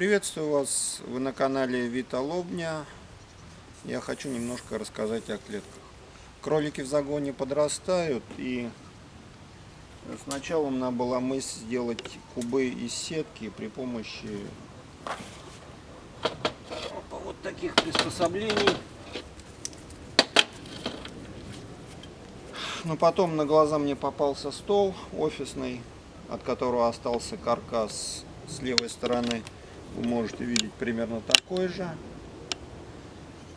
Приветствую вас, вы на канале Вита Лобня. Я хочу немножко рассказать о клетках. Кролики в загоне подрастают и сначала меня была мысль сделать кубы из сетки при помощи вот таких приспособлений. Но потом на глаза мне попался стол офисный, от которого остался каркас с левой стороны вы можете видеть примерно такой же.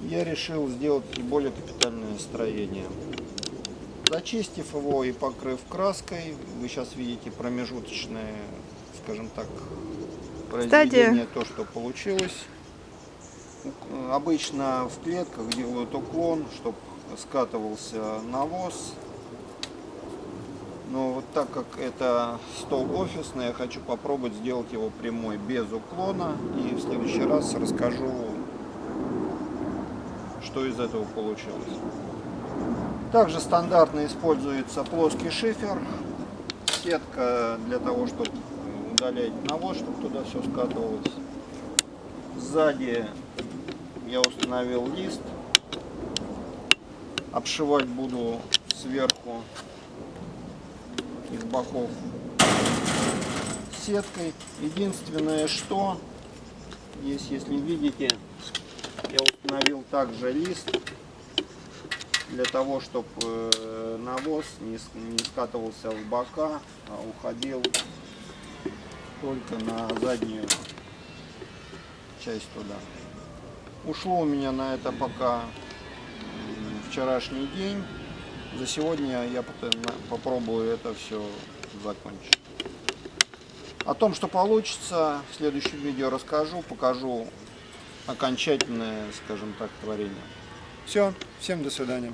Я решил сделать более капитальное строение. Зачистив его и покрыв краской, вы сейчас видите промежуточное, скажем так, произведение, то, что получилось. Обычно в клетках делают уклон, чтобы скатывался навоз но вот так как это стол офисный, я хочу попробовать сделать его прямой, без уклона. И в следующий раз расскажу, что из этого получилось. Также стандартно используется плоский шифер, сетка для того, чтобы удалять навоз, чтобы туда все скатывалось. Сзади я установил лист. Обшивать буду сверху из боков сеткой. Единственное, что есть, если видите, я установил также лист для того, чтобы э, навоз не скатывался в бока, а уходил только на заднюю часть туда. Ушло у меня на это пока вчерашний день. За сегодня я попробую это все закончить. О том, что получится, в следующем видео расскажу, покажу окончательное, скажем так, творение. Все, всем до свидания.